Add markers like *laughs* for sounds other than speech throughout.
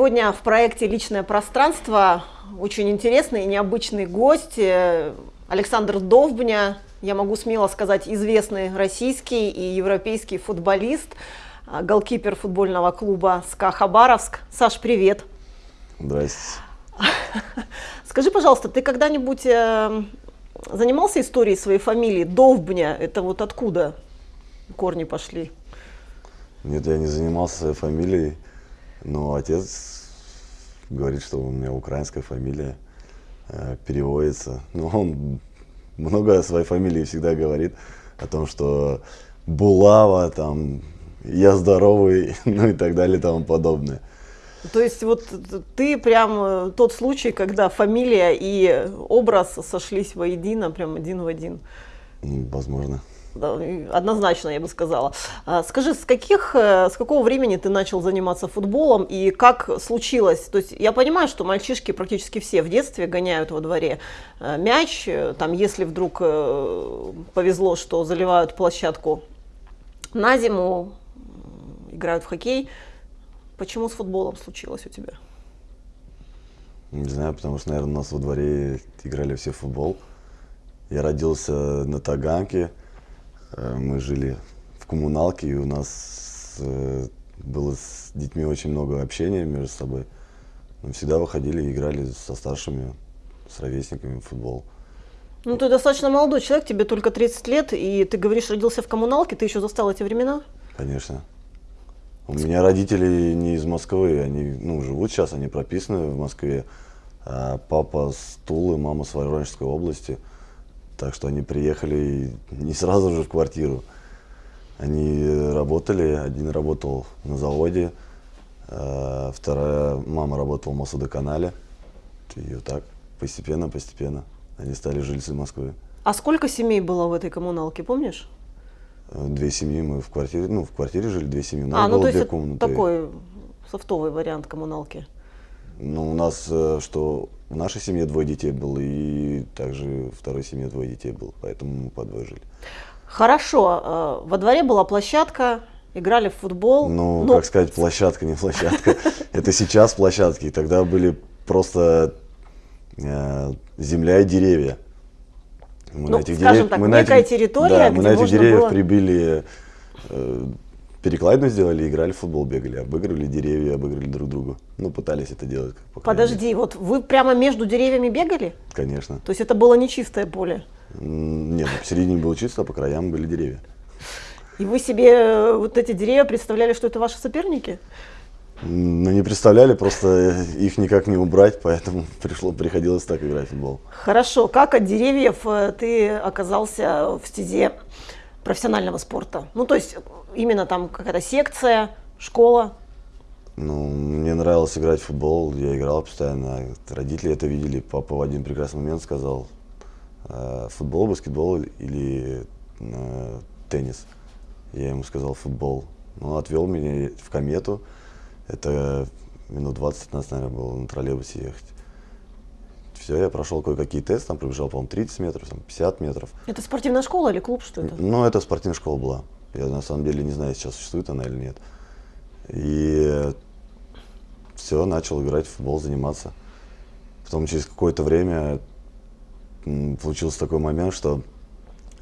Сегодня в проекте «Личное пространство» очень интересный и необычный гость э, Александр Довбня, я могу смело сказать, известный российский и европейский футболист, э, голкипер футбольного клуба «СКА Хабаровск». Саш, привет! Здрасте. *laughs* Скажи, пожалуйста, ты когда-нибудь э, занимался историей своей фамилии Довбня? Это вот откуда корни пошли? Нет, я не занимался фамилией, но отец говорит, что у меня украинская фамилия, э, переводится. Но он много о своей фамилии всегда говорит, о том, что Булава, там, я здоровый, *laughs* ну и так далее и тому подобное. То есть вот ты прям э, тот случай, когда фамилия и образ сошлись воедино, прям один в один. Возможно. Однозначно, я бы сказала. А, скажи, с, каких, э, с какого времени ты начал заниматься футболом и как случилось? То есть я понимаю, что мальчишки практически все в детстве гоняют во дворе э, мяч. Э, там, если вдруг повезло, что заливают площадку на зиму, играют в хоккей. Почему с футболом случилось у тебя? Не знаю, потому что, наверное, у нас во дворе играли все в футбол. Я родился на Таганке, мы жили в коммуналке, и у нас э, было с детьми очень много общения между собой. Мы всегда выходили и играли со старшими, с ровесниками в футбол. Ну, ты достаточно молодой человек, тебе только 30 лет, и ты говоришь, родился в коммуналке, ты еще застал эти времена? Конечно. У меня родители не из Москвы, они ну, живут сейчас, они прописаны в Москве. А папа с Тулы, мама с Воронежской области – так что они приехали не сразу же в квартиру. Они работали, один работал на заводе, а вторая мама работала в Мосводоканале. И вот так, постепенно, постепенно они стали жильцы Москвы. А сколько семей было в этой коммуналке, помнишь? Две семьи мы в квартире, ну, в квартире жили, две семьи. У нас а, ну, было то две есть комнаты. такой софтовый вариант коммуналки. Ну, у нас, э, что в нашей семье двое детей было, и также в второй семье двое детей было, поэтому мы по двое жили. Хорошо. Э, во дворе была площадка, играли в футбол. Ну, но... как сказать, площадка, не площадка. *laughs* Это сейчас площадки, тогда были просто э, земля и деревья. Мы ну, на этих скажем дерев... так, мы некая на этих... территория, да, мы на этих деревьях было... прибили перекладину сделали, играли в футбол, бегали, обыгрывали деревья, обыгрывали друг друга. Ну, пытались это делать. Подожди, вот вы прямо между деревьями бегали? Конечно. То есть это было не чистое поле? Нет, посередине было чисто, а по краям были деревья. И вы себе э, вот эти деревья представляли, что это ваши соперники? Ну, не представляли, просто их никак не убрать, поэтому *laughs* пришло, приходилось так играть в футбол. Хорошо. Как от деревьев э, ты оказался в стезе профессионального спорта? Ну, то есть именно там какая-то секция, школа? Ну, мне нравилось играть в футбол, я играл постоянно. Родители это видели. Папа в один прекрасный момент сказал, «Э, футбол, баскетбол или э, теннис. Я ему сказал футбол. Он отвел меня в комету. Это минут 20-15, наверное, было на троллейбусе ехать. Все, я прошел кое-какие тесты, там пробежал, по-моему, 30 метров, там, 50 метров. Это спортивная школа или клуб, что это? Ну, это спортивная школа была. Я на самом деле не знаю, сейчас существует она или нет. И все, начал играть в футбол, заниматься. Потом через какое-то время получился такой момент, что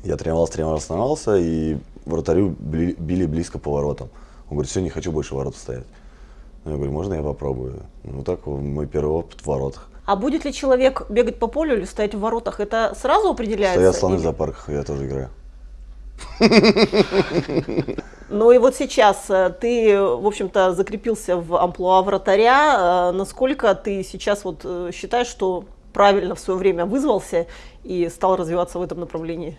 я тренировался, тренировался, тренировался, и вратарю били близко по воротам. Он говорит, все, не хочу больше ворот стоять. Я говорю, можно я попробую? Ну так мой первый опыт в воротах. А будет ли человек бегать по полю или стоять в воротах? Это сразу определяется? Стоят слоны или... в зоопарках, я тоже играю. Ну и вот сейчас э, ты, в общем-то, закрепился в амплуа вратаря. Э, насколько ты сейчас вот э, считаешь, что правильно в свое время вызвался и стал развиваться в этом направлении?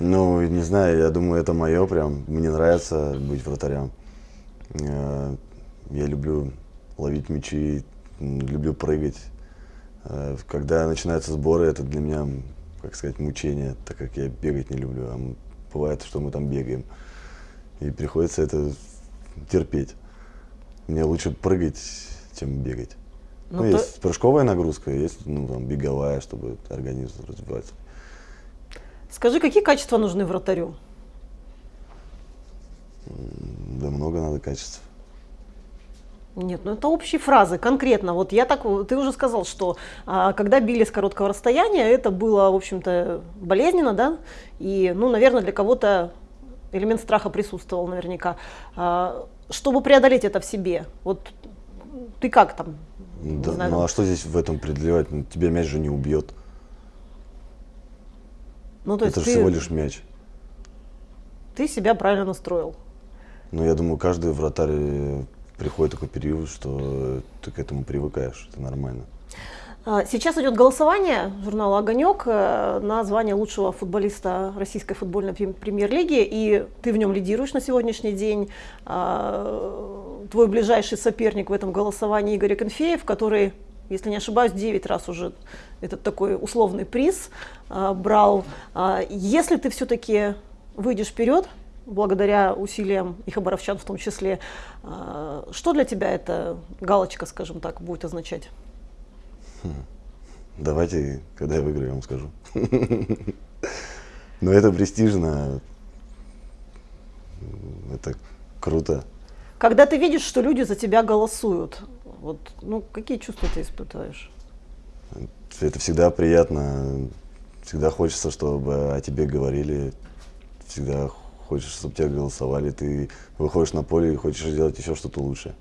Ну, не знаю, я думаю, это мое прям. Мне нравится быть вратарем. Я люблю ловить мячи, люблю прыгать. Когда начинаются сборы, это для меня, как сказать, мучение, так как я бегать не люблю. А бывает, что мы там бегаем. И приходится это терпеть. Мне лучше прыгать, чем бегать. Ну, ну то... есть прыжковая нагрузка, есть ну, там, беговая, чтобы организм развиваться. Скажи, какие качества нужны вратарю? Да много надо качеств. Нет, ну это общие фразы, конкретно. Вот я так, ты уже сказал, что а, когда били с короткого расстояния, это было, в общем-то, болезненно, да? И, ну, наверное, для кого-то элемент страха присутствовал наверняка. А, чтобы преодолеть это в себе, вот ты как там? Да, знаю, ну а что здесь в этом преодолевать? Ну, тебя мяч же не убьет. Ну, то есть это же всего лишь мяч. Ты себя правильно настроил. Ну, я думаю, каждый вратарь приходит такой период, что ты к этому привыкаешь, это нормально. А, сейчас идет голосование журнала «Огонек» э, на звание лучшего футболиста российской футбольной премьер-лиги, и ты в нем лидируешь на сегодняшний день. А, твой ближайший соперник в этом голосовании Игорь Конфеев, который, если не ошибаюсь, 9 раз уже этот такой условный приз а, брал. Если ты все-таки выйдешь вперед, благодаря усилиям и хабаровчан в том числе. А, что для тебя эта галочка, скажем так, будет означать? Хм. Давайте, когда я выиграю, я вам скажу. *laughs* Но это престижно, это круто. Когда ты видишь, что люди за тебя голосуют, вот, ну, какие чувства ты испытываешь? Это всегда приятно, всегда хочется, чтобы о тебе говорили, всегда хочешь, чтобы тебя голосовали, ты выходишь на поле и хочешь сделать еще что-то лучше.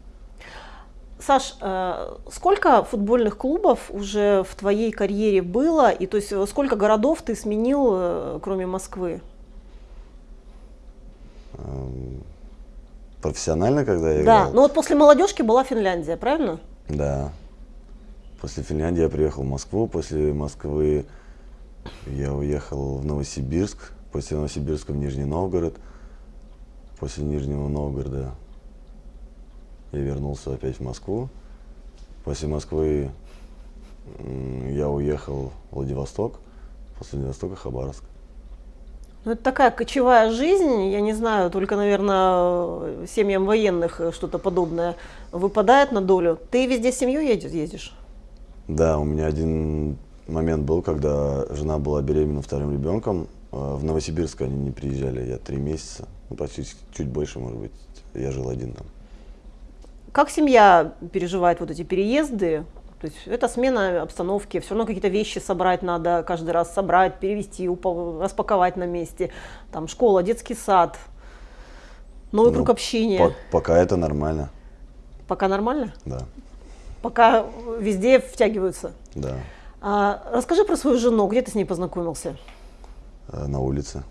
Саш, э, сколько футбольных клубов уже в твоей карьере было, и то есть сколько городов ты сменил, э, кроме Москвы? Эм, профессионально, когда я Да, играл? ну вот после молодежки была Финляндия, правильно? Да. После Финляндии я приехал в Москву, после Москвы я уехал в Новосибирск, После Новосибирска в Нижний Новгород. После Нижнего Новгорода я вернулся опять в Москву. После Москвы я уехал в Владивосток. После Владивостока Хабаровск. Ну, это такая кочевая жизнь, я не знаю, только, наверное, семьям военных что-то подобное выпадает на долю. Ты везде с семьей едешь, ездишь? Да, у меня один момент был, когда жена была беременна вторым ребенком, в Новосибирск они не приезжали, я три месяца, ну, почти чуть больше, может быть, я жил один там. Как семья переживает вот эти переезды? То есть это смена обстановки, все равно какие-то вещи собрать надо, каждый раз собрать, перевести, распаковать на месте. Там школа, детский сад, новый ну, круг общения. По пока это нормально. Пока нормально? Да. Пока везде втягиваются? Да. А, расскажи про свою жену, где ты с ней познакомился? Э, на улице.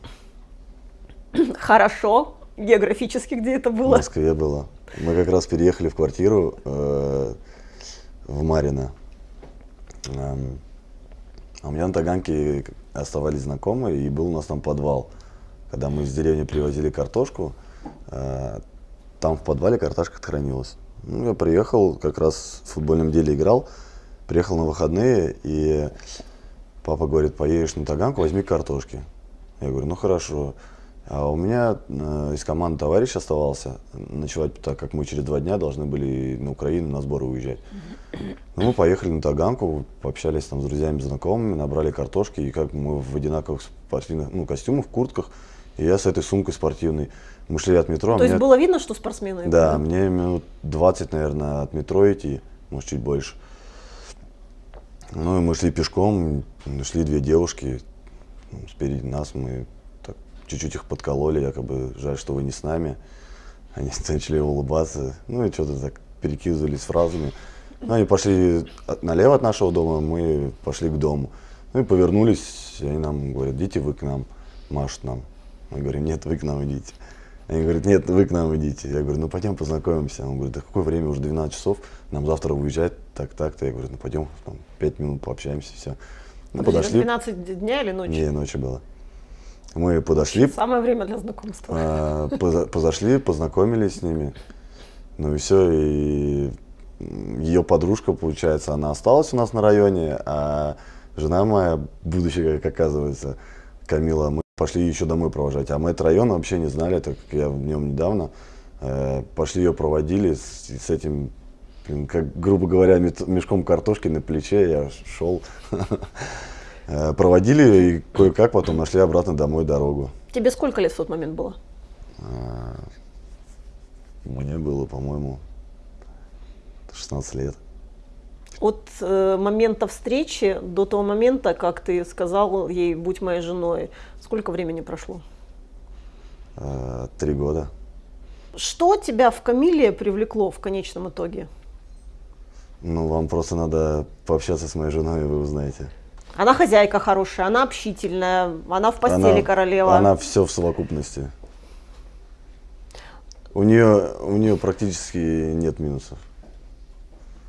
*clears throat* Хорошо. Географически где это было? В Москве было. Мы как раз переехали в квартиру э, в Марино. Эм, а у меня на Таганке оставались знакомые, и был у нас там подвал. Когда мы из деревни привозили картошку, э, там в подвале картошка хранилась. Ну, я приехал, как раз в футбольном деле играл, приехал на выходные, и Папа говорит, поедешь на Таганку, возьми картошки. Я говорю, ну хорошо. А у меня э, из команды товарищ оставался ночевать, так как мы через два дня должны были на Украину на сборы уезжать. Ну, мы поехали на Таганку, пообщались там с друзьями, знакомыми, набрали картошки, и как мы в одинаковых спортивных ну, костюмах, куртках, и я с этой сумкой спортивной. Мы шли от метро. То есть было видно, что спортсмены? Да, да, мне минут 20, наверное, от метро идти, может, чуть больше. Ну и мы шли пешком, шли две девушки спереди нас, мы так чуть-чуть их подкололи, якобы жаль, что вы не с нами. Они *laughs* начали улыбаться, ну и что-то так перекидывались фразами. Ну, они пошли налево от нашего дома, мы пошли к дому. Ну и повернулись, и они нам говорят, идите вы к нам, машут нам. Мы говорим, нет, вы к нам идите. Они говорят, нет, вы к нам идите. Я говорю, ну пойдем познакомимся. Он говорит, да какое время, уже 12 часов, нам завтра уезжать, так, так-то. Я говорю, ну пойдем, там, 5 минут пообщаемся, все. Ну, подошли. 12 дня или ночи? Не, ночи было. Мы подошли. Самое время для знакомства. А, Позашли, познакомились с ними. Ну и все, и ее подружка, получается, она осталась у нас на районе, а жена моя, будущая, как оказывается, Камила, мы Пошли еще домой провожать. А мы этот район вообще не знали, так как я в нем недавно. Э, пошли ее проводили с, с этим, как, грубо говоря, мешком картошки на плече. Я шел. *laughs* Э, проводили и кое-как потом нашли обратно домой дорогу. Тебе сколько лет в тот момент было? Э, мне было, по-моему, 16 лет. От э, момента встречи до того момента, как ты сказал ей «будь моей женой», сколько времени прошло? Э, три года. Что тебя в Камиле привлекло в конечном итоге? Ну, вам просто надо пообщаться с моей женой, и вы узнаете. Она хозяйка хорошая, она общительная, она в постели она, королева. Она все в совокупности. У нее, у нее практически нет минусов.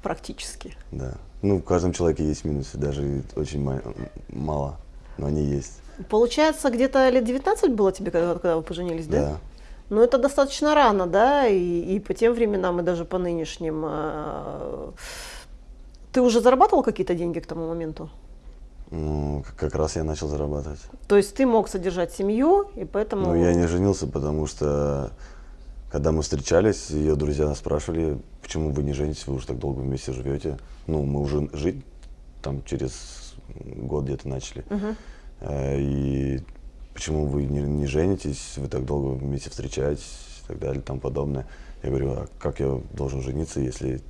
Практически. Да. Ну, в каждом человеке есть минусы, даже очень ма- мало, но они есть. Получается, где-то лет 19 было тебе, когда, когда вы поженились, да? Да. Ну, это достаточно рано, да, и, и по тем временам, и даже по нынешним. э, Ты уже зарабатывал какие-то деньги к тому моменту? Ну, как раз я начал зарабатывать. То есть ты мог содержать семью, и поэтому... Но я не женился, потому что когда мы встречались, ее друзья нас спрашивали, почему вы не женитесь, вы уже так долго вместе живете. Ну, мы уже жить там через год где-то начали. Э, И почему вы не, не женитесь, вы так долго вместе встречаетесь и так далее, и тому подобное. Я говорю, а как я должен жениться, если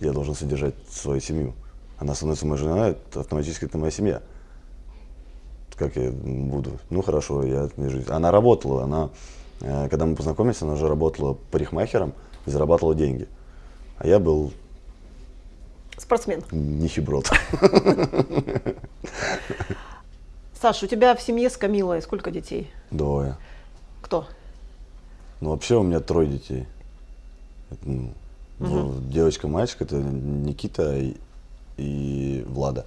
я должен содержать свою семью? Она становится моей женой, это автоматически это моя семья как я буду. Ну хорошо, я не жизнь. Она работала, она, э, когда мы познакомились, она уже работала парикмахером и зарабатывала деньги. А я был Спортсмен. нищеброд. *laughs* Саш, у тебя в семье с Камилой сколько детей? Двое. Кто? Ну вообще у меня трое детей. Это, ну, дво- Девочка, мальчик, это Никита и, и Влада.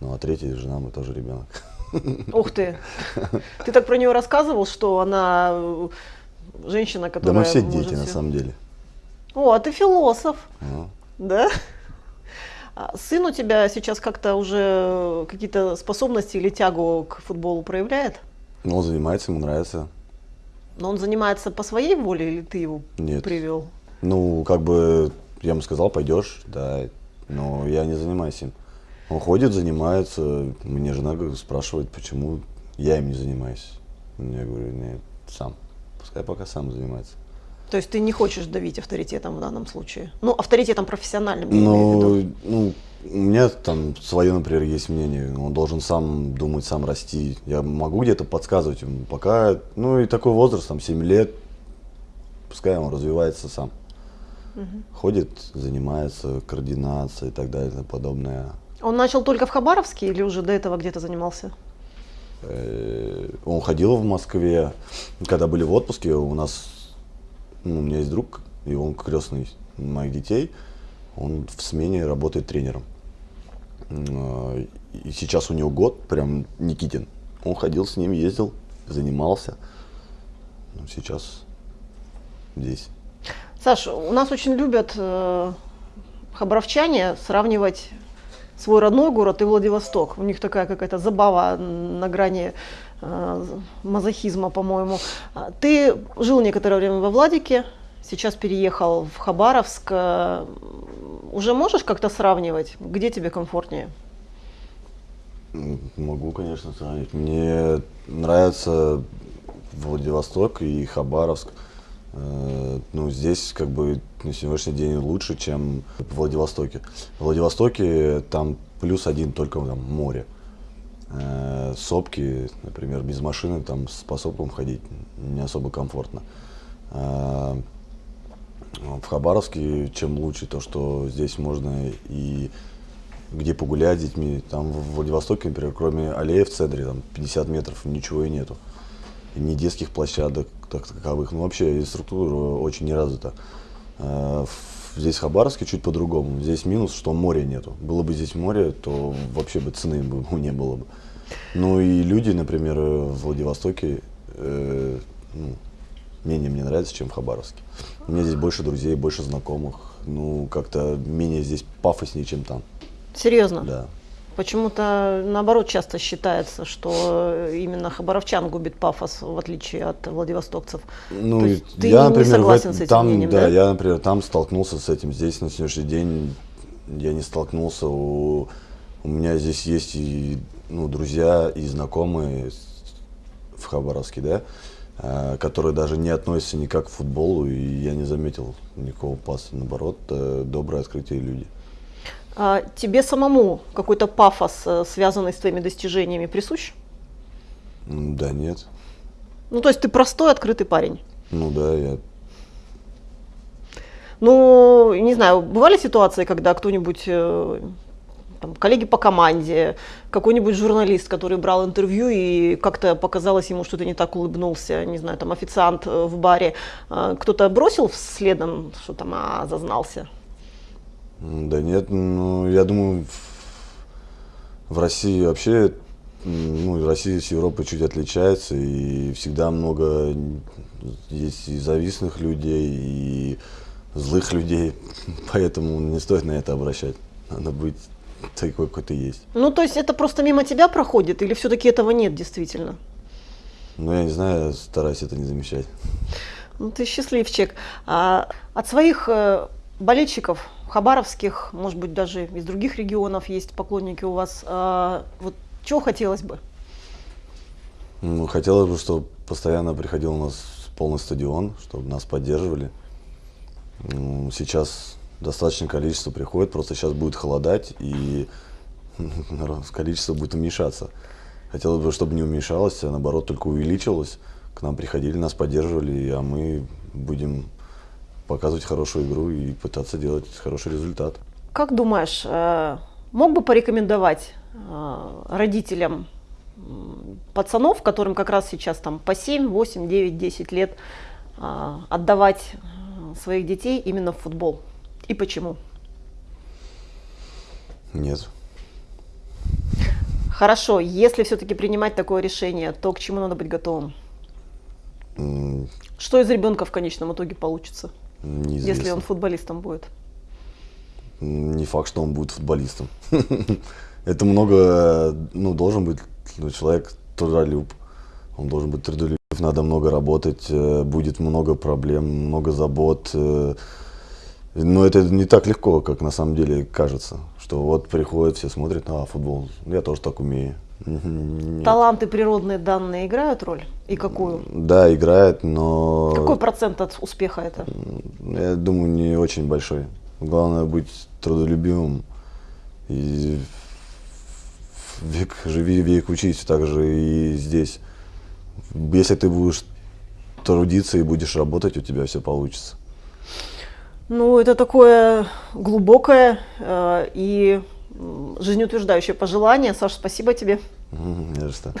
Ну а третья жена, мы тоже ребенок. Ух ты! Ты так про нее рассказывал, что она э, женщина, Да которая... мы все дети, на самом деле. О, а ты философ, Ну, да? А сын у тебя сейчас как-то уже какие-то способности или тягу к футболу проявляет? Ну, он занимается, ему нравится. Но он занимается по своей воле или ты его Нет. привел? Ну, как бы, я ему сказал, пойдешь, да, но я не занимаюсь им. Он ходит, занимается, мне жена спрашивает, почему я им не занимаюсь. Я говорю, нет, сам, пускай пока сам занимается. То есть ты не хочешь давить авторитетом в данном случае? Ну, авторитетом профессиональным, я имею в Ну, ну, у меня там свое, например, есть мнение. Он должен сам думать, сам расти. Я могу где-то подсказывать ему. Пока, ну и такой возраст, там 7 лет, пускай он развивается сам. Ходит, занимается, координация и так далее и тому подобное. Он начал только в Хабаровске или уже до этого где-то занимался? Э, Он ходил в Москве, когда были в отпуске, у нас, ну, у меня есть друг, и он крестный моих детей, он в смене работает тренером. Э, И сейчас у него год, прям Никитин. Он ходил с ним, ездил, занимался. Ну, сейчас здесь. Саш, у нас очень любят э, хабаровчане сравнивать свой родной город и Владивосток. У них такая какая-то забава на грани мазохизма, по-моему. А Ты жил некоторое время во Владике, сейчас переехал в Хабаровск. Э, Уже можешь как-то сравнивать, где тебе комфортнее? М, Могу, конечно, сравнить. Мне нравится Владивосток и Хабаровск. Э, Ну, здесь как бы на сегодняшний день лучше, чем в Владивостоке. В Владивостоке там плюс один только там море. Э, Сопки, например, без машины там по сопкам ходить не особо комфортно. Э, В Хабаровске чем лучше то, что здесь можно и где погулять с детьми. Там в Владивостоке, например, кроме аллеи в центре, там 50 метров, ничего и нету. И ни детских площадок так таковых. Ну, вообще, и структура очень не развита. Э, в- Здесь в Хабаровске чуть по-другому. Здесь минус, что моря нету. Было бы здесь море, то вообще бы цены бы не было бы. Ну и люди, например, в Владивостоке э, ну, менее мне нравятся, чем в Хабаровске. У меня здесь больше друзей, больше знакомых. Ну, как-то менее здесь пафоснее, чем там. Серьезно? Да. Почему-то наоборот часто считается, что именно хабаровчан губит пафос, в отличие от владивостокцев. Ну, То есть ты я, не например, в согласен этом- с этим там, мнением, да, да? я, например, там столкнулся с этим. Здесь на сегодняшний день я не столкнулся. У, у меня здесь есть и ну, друзья, и знакомые в Хабаровске, да. э, которые даже не относятся никак к футболу, и я не заметил никакого паса. Наоборот, э, добрые, открытые люди. А тебе самому какой-то пафос, э, связанный с твоими достижениями, присущ? Да нет. Ну, то есть ты простой, открытый парень? Ну да, я ну, не знаю, бывали ситуации, когда кто-нибудь, э, там, коллеги по команде, какой-нибудь журналист, который брал интервью и как-то показалось ему, что ты не так улыбнулся, не знаю, там официант э, в баре, кто-то бросил следом, что там, а, зазнался? Да нет, ну, я думаю, в России вообще, ну, Россия с Европой чуть отличается, и всегда много есть и завистных людей, и злых людей, *laughs* поэтому не стоит на это обращать. Надо быть такой, какой ты есть. Ну, то есть это просто мимо тебя проходит, или все-таки этого нет действительно? Ну, я не знаю, я стараюсь это не замечать. Ну, ты счастливчик. А от своих э, болельщиков хабаровских, может быть, даже из других регионов есть поклонники у вас. А, вот чего хотелось бы? Ну, хотелось бы, чтобы постоянно приходил у нас полный стадион, чтобы нас поддерживали. Сейчас достаточное количество приходит, просто сейчас будет холодать, и *laughs* количество будет уменьшаться. Хотелось бы, чтобы не уменьшалось, а наоборот только увеличилось. К нам приходили, нас поддерживали, а мы будем показывать хорошую игру и пытаться делать хороший результат. Как думаешь, э, мог бы порекомендовать э, родителям пацанов, которым как раз сейчас там по 7, 8, 9, 10 лет, э, отдавать своих детей именно в футбол? И почему? Нет. Хорошо, если все-таки принимать такое решение, то к чему надо быть готовым? Что из ребенка в конечном итоге получится, Неизвестно. если он футболистом будет? Не факт, что он будет футболистом. *laughs* Это много, ну, должен быть человек трудолюб. Он должен быть трудолюб надо много работать, э, будет много проблем, много забот. Э, но это не так легко, как на самом деле кажется. Что вот приходят, все смотрят, а, футбол, я тоже так умею. Нет. Таланты природные данные играют роль? И какую? Да, играет, но... Какой процент от успеха это? Я думаю, не очень большой. Главное быть трудолюбивым и век живи, век учись, так же и здесь. Если ты будешь трудиться и будешь работать, у тебя все получится. Ну, это такое глубокое э, и жизнеутверждающее пожелание. Саша, спасибо тебе. Не за что.